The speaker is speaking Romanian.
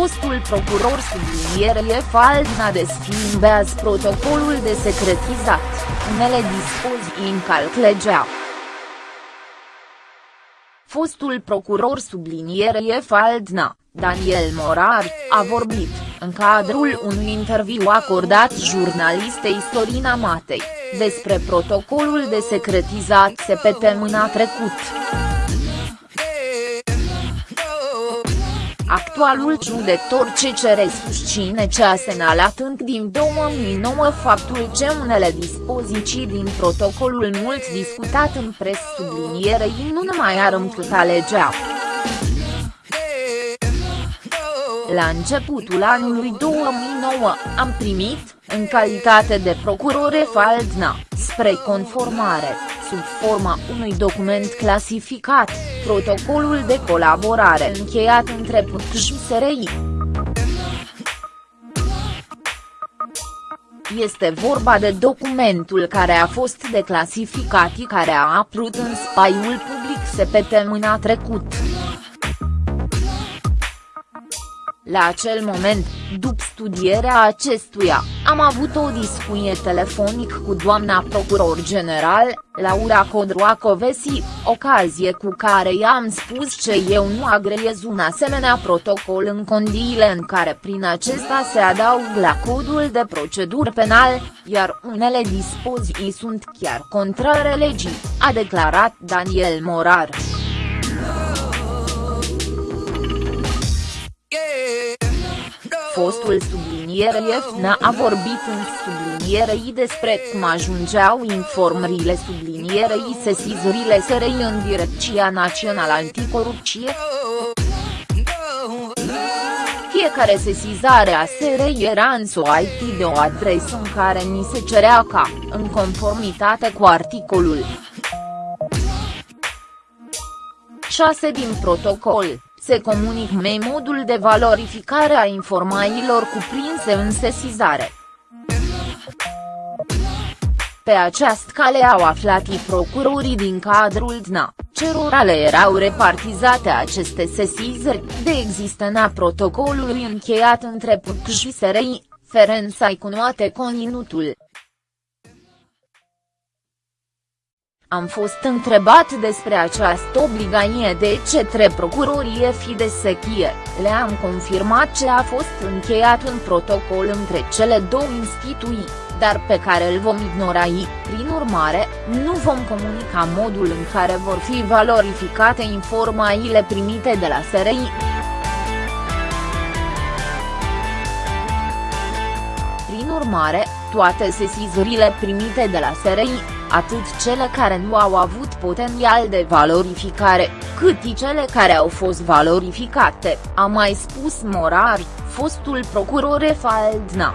Fostul procuror sublinierie Faldna desfimbează protocolul de secretizat, unele dispoziții încalc legea. Fostul procuror sublinierie Faldna, Daniel Morar, a vorbit, în cadrul unui interviu acordat jurnalistei Sorina Matei, despre protocolul de secretizat SPT mâna trecut. Actualul judecător CCR susține ce a semnalat încă din 2009 faptul ce unele dispoziții din protocolul mult discutat în pres sublinierei nu mai ar încâta legea. La începutul anului 2009, am primit, în calitate de procurore Faldna, spre conformare, sub forma unui document clasificat, protocolul de colaborare încheiat între PUC și SRI. Este vorba de documentul care a fost declasificat și care a apărut în spaiul public săptămâna trecut. La acel moment, după studierea acestuia, am avut o discuție telefonic cu doamna procuror general, Laura Codroacovesi, ocazie cu care i-am spus că eu nu agreiez un asemenea protocol în condiile în care prin acesta se adaugă la codul de procedură penal, iar unele dispoziții sunt chiar contrare legii, a declarat Daniel Morar. Fostul sublinierie FNA a vorbit în sublinierei despre cum ajungeau informările sublinierei sesizările SRI în Direcția Națională Anticorupție. Fiecare sesizare a SRI era în IT de o adresă în care ni se cerea ca, în conformitate cu articolul 6 din protocol, se comunic mei modul de valorificare a informațiilor cuprinse în sesizare. Pe această cale au aflat i procurorii din cadrul DNA, cerora le erau repartizate aceste sesizări, de existența protocolului încheiat între PUC și SRI, Ferențai cunoate conținutul. Am fost întrebat despre această obligație de către procurorie Fidesechie, le-am confirmat ce a fost încheiat un protocol între cele două instituții, dar pe care îl vom ignora ei, prin urmare, nu vom comunica modul în care vor fi valorificate informațiile primite de la SRI. Prin urmare, toate sesizurile primite de la SRI, atât cele care nu au avut potențial de valorificare, cât și cele care au fost valorificate, a mai spus Morar, fostul procuror Faldna.